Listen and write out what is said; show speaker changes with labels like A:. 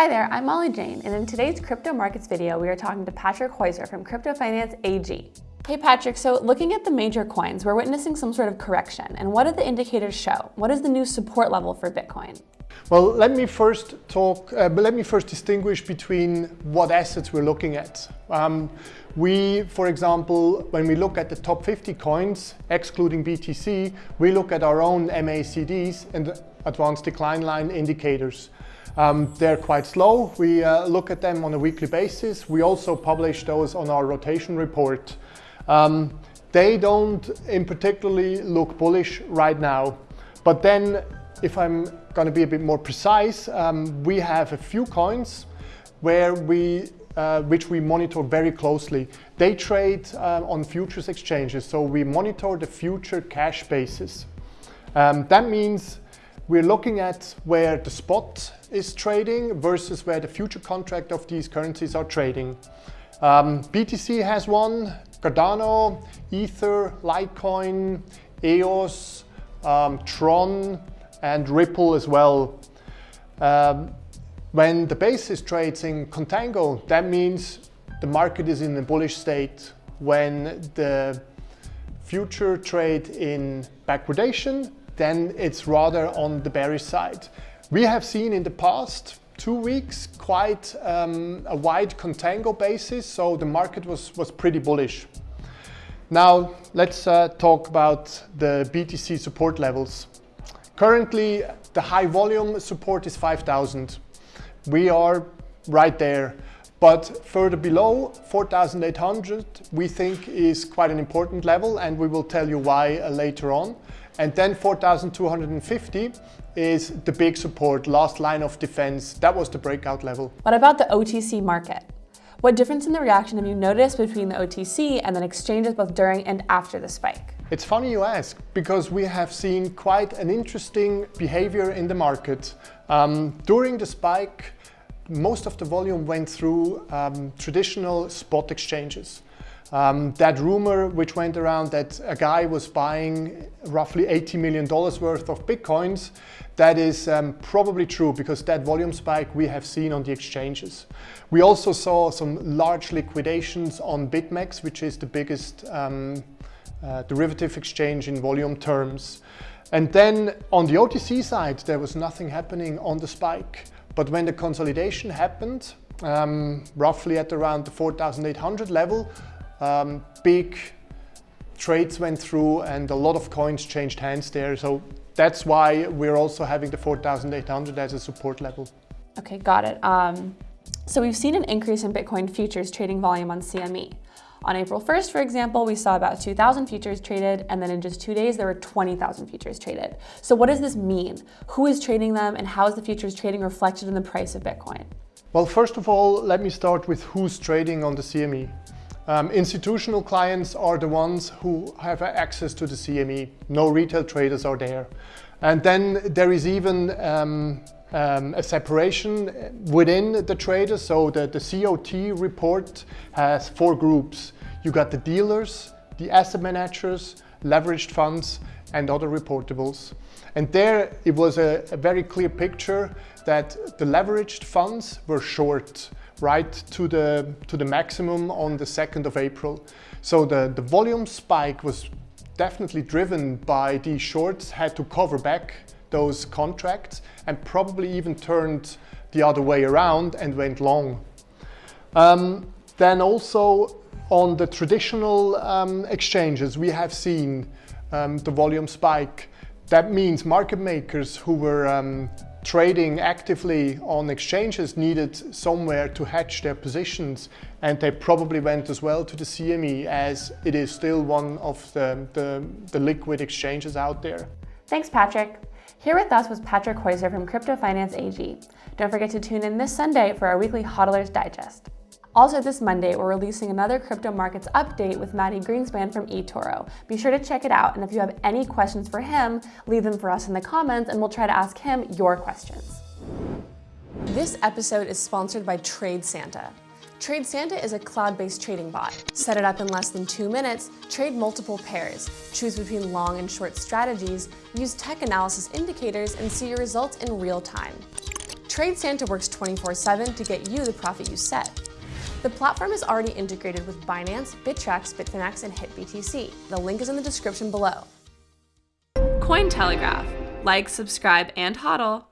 A: Hi there, I'm Molly Jane, and in today's crypto markets video, we are talking to Patrick Heusser from Crypto Finance AG. Hey Patrick, so looking at the major coins, we're witnessing some sort of correction. And what do the indicators show? What is the new support level for Bitcoin?
B: Well, let me first talk, uh, but let me first distinguish between what assets we're looking at. Um, we, for example, when we look at the top 50 coins, excluding BTC, we look at our own MACDs and advanced decline line indicators. Um, they're quite slow. We uh, look at them on a weekly basis. We also publish those on our rotation report. Um, they don't in particularly look bullish right now. But then if I'm going to be a bit more precise, um, we have a few coins where we uh, which we monitor very closely. They trade uh, on futures exchanges, so we monitor the future cash basis. Um, that means we're looking at where the spot is trading versus where the future contract of these currencies are trading. Um, BTC has one, Cardano, Ether, Litecoin, EOS, um, Tron, and Ripple as well. Um, when the basis trades in contango, that means the market is in a bullish state. When the future trade in backwardation, then it's rather on the bearish side. We have seen in the past two weeks quite um, a wide contango basis, so the market was, was pretty bullish. Now let's uh, talk about the BTC support levels. Currently, the high volume support is 5,000. We are right there. But further below 4,800 we think is quite an important level and we will tell you why uh, later on. And then 4,250 is the big support, last line of defense. That was the breakout level.
A: What about the OTC market? What difference in the reaction have you noticed between the OTC and then exchanges both during and after the spike?
B: It's funny you ask, because we have seen quite an interesting behavior in the market. Um, during the spike, most of the volume went through um, traditional spot exchanges. Um, that rumor which went around that a guy was buying roughly $80 million worth of Bitcoins, that is um, probably true because that volume spike we have seen on the exchanges. We also saw some large liquidations on BitMEX, which is the biggest um, uh, derivative exchange in volume terms. And then on the OTC side, there was nothing happening on the spike. But when the consolidation happened, um, roughly at around the 4,800 level, um, big trades went through and a lot of coins changed hands there. So that's why we're also having the 4,800 as a support level.
A: Okay, got it. Um, so we've seen an increase in Bitcoin futures trading volume on CME. On April 1st, for example, we saw about 2,000 futures traded, and then in just two days, there were 20,000 futures traded. So what does this mean? Who is trading them, and how is the futures trading reflected in the price of Bitcoin?
B: Well, first of all, let me start with who's trading on the CME. Um, institutional clients are the ones who have access to the CME. No retail traders are there. And then there is even um, um, a separation within the traders. So the, the COT report has four groups. You got the dealers, the asset managers, leveraged funds, and other reportables. And there it was a, a very clear picture that the leveraged funds were short right to the, to the maximum on the 2nd of April. So the, the volume spike was definitely driven by these shorts had to cover back those contracts and probably even turned the other way around and went long. Um, then also on the traditional um, exchanges, we have seen um, the volume spike. That means market makers who were um, trading actively on exchanges needed somewhere to hedge their positions and they probably went as well to the CME as it is still one of the, the, the liquid exchanges out there.
A: Thanks, Patrick. Here with us was Patrick Heusser from Crypto Finance AG. Don't forget to tune in this Sunday for our weekly HODLers Digest. Also this Monday, we're releasing another crypto markets update with Mati Greenspan from eToro. Be sure to check it out, and if you have any questions for him, leave them for us in the comments and we'll try to ask him your questions. This episode is sponsored by TradeSanta. TradeSanta is a cloud-based trading bot. Set it up in less than two minutes, trade multiple pairs, choose between long and short strategies, use tech analysis indicators, and see your results in real time. TradeSanta works 24-7 to get you the profit you set. The platform is already integrated with Binance, Bittrex, Bitfinex, and HitBTC. The link is in the description below.
C: Cointelegraph. Like, subscribe, and hodl.